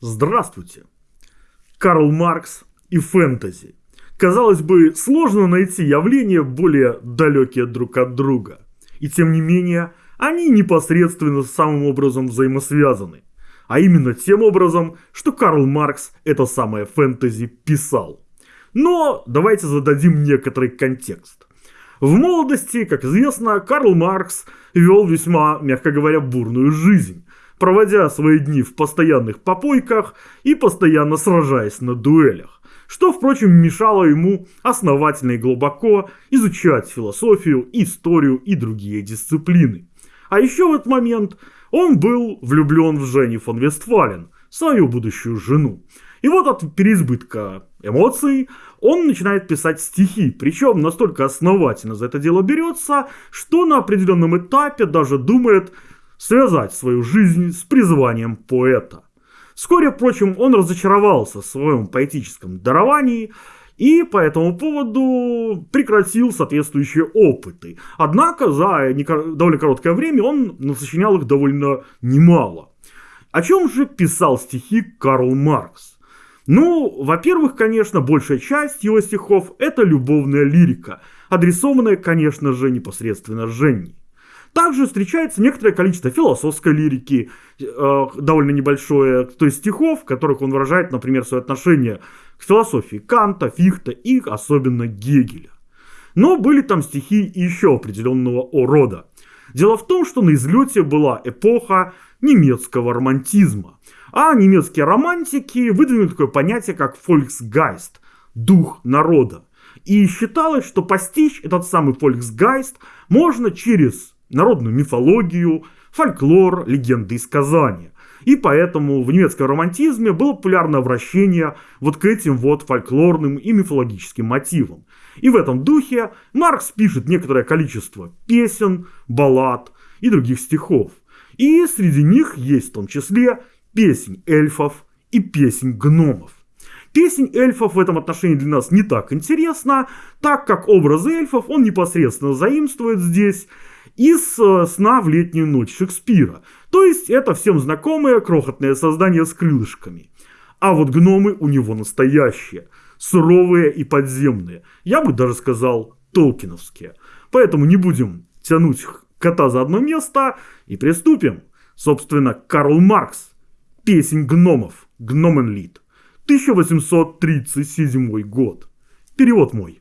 Здравствуйте. Карл Маркс и фэнтези. Казалось бы, сложно найти явления более далекие друг от друга. И тем не менее, они непосредственно самым образом взаимосвязаны. А именно тем образом, что Карл Маркс это самое фэнтези писал. Но давайте зададим некоторый контекст. В молодости, как известно, Карл Маркс вел весьма, мягко говоря, бурную жизнь, проводя свои дни в постоянных попойках и постоянно сражаясь на дуэлях, что, впрочем, мешало ему основательно и глубоко изучать философию, историю и другие дисциплины. А еще в этот момент он был влюблен в Женни фон Вестфален, свою будущую жену. И вот от переизбытка эмоций он начинает писать стихи, причем настолько основательно за это дело берется, что на определенном этапе даже думает связать свою жизнь с призванием поэта. Вскоре, впрочем, он разочаровался в своем поэтическом даровании и по этому поводу прекратил соответствующие опыты. Однако за довольно короткое время он насочинял их довольно немало. О чем же писал стихи Карл Маркс? Ну, во-первых, конечно, большая часть его стихов – это любовная лирика, адресованная, конечно же, непосредственно Жене. Также встречается некоторое количество философской лирики, э, довольно небольшое, то есть стихов, в которых он выражает, например, свое отношение к философии Канта, Фихта и особенно Гегеля. Но были там стихи еще определенного рода. Дело в том, что на излете была эпоха немецкого романтизма. А немецкие романтики выдвинули такое понятие, как «фольксгайст» – дух народа. И считалось, что постичь этот самый фольксгайст можно через народную мифологию, фольклор, легенды и сказания. И поэтому в немецком романтизме было популярно обращение вот к этим вот фольклорным и мифологическим мотивам. И в этом духе Маркс пишет некоторое количество песен, баллад и других стихов. И среди них есть в том числе песнь эльфов и песнь гномов. Песнь эльфов в этом отношении для нас не так интересна, так как образ эльфов он непосредственно заимствует здесь из э, «Сна в летнюю ночь» Шекспира. То есть это всем знакомое крохотное создание с крылышками. А вот гномы у него настоящие, суровые и подземные. Я бы даже сказал толкиновские. Поэтому не будем тянуть кота за одно место и приступим. Собственно, Карл Маркс Песнь гномов. Гноменлит. 1837 год. Перевод мой.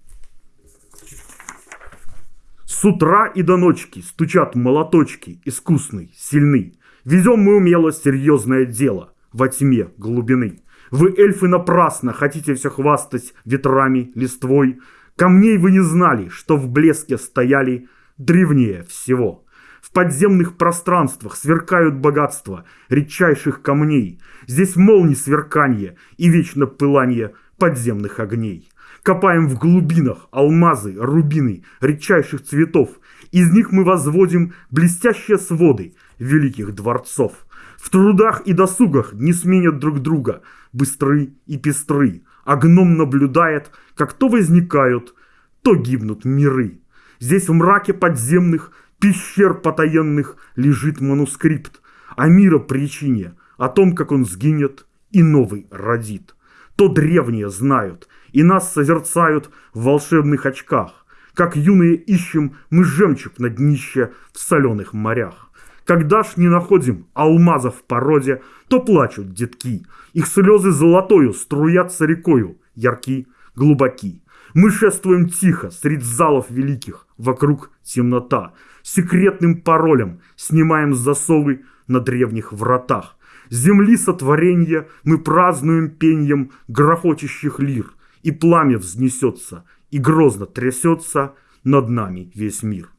С утра и до ночки стучат молоточки, искусный, сильный. Везем мы умело серьезное дело во тьме глубины. Вы, эльфы, напрасно хотите все хвастать ветрами, листвой. Камней вы не знали, что в блеске стояли древнее всего. В подземных пространствах сверкают богатства редчайших камней. Здесь молнии сверканье и вечно пылание подземных огней. Копаем в глубинах алмазы, рубины, редчайших цветов. Из них мы возводим блестящие своды великих дворцов. В трудах и досугах не сменят друг друга, быстры и пестры. А гном наблюдает, как то возникают, то гибнут миры. Здесь в мраке подземных пещер потаенных лежит манускрипт о мира причине, о том, как он сгинет и новый родит. То древние знают, и нас созерцают в волшебных очках, как юные ищем мы жемчуг на днище в соленых морях. Когда ж не находим алмазов в породе, то плачут детки, их слезы золотою струятся рекою, ярки, глубоки. Мы шествуем тихо, среди залов великих, вокруг темнота, секретным паролем снимаем засовы на древних вратах. Земли сотворенья мы празднуем пеньем грохочущих лир, и пламя взнесется, и грозно трясется над нами весь мир.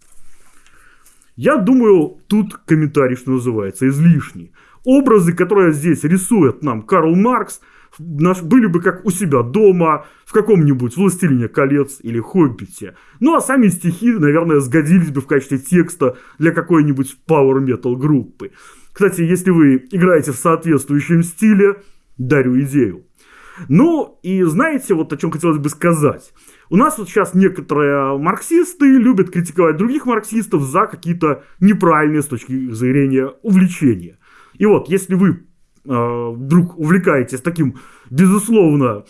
Я думаю, тут комментарий, что называется, излишний. Образы, которые здесь рисует нам Карл Маркс – наш, были бы как у себя дома, в каком-нибудь «Властелине колец» или «Хоббите». Ну а сами стихи, наверное, сгодились бы в качестве текста для какой-нибудь Power Metal группы. Кстати, если вы играете в соответствующем стиле, дарю идею. Ну и знаете, вот о чем хотелось бы сказать. У нас вот сейчас некоторые марксисты любят критиковать других марксистов за какие-то неправильные с точки зрения увлечения. И вот, если вы э, вдруг увлекаетесь таким, безусловно,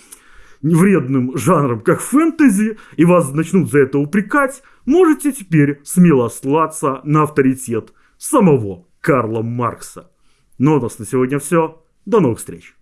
вредным жанром, как фэнтези, и вас начнут за это упрекать, можете теперь смело ссылаться на авторитет самого Карла Маркса. Ну, а у нас на сегодня все. До новых встреч!